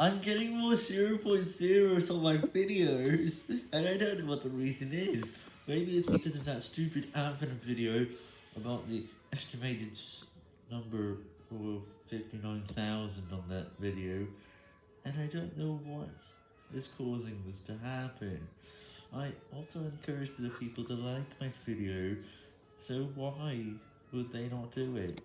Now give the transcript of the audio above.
I'm getting more 0.0s on my videos, and I don't know what the reason is. Maybe it's because of that stupid Advent video about the estimated number of 59,000 on that video, and I don't know what is causing this to happen. I also encouraged the people to like my video, so why would they not do it?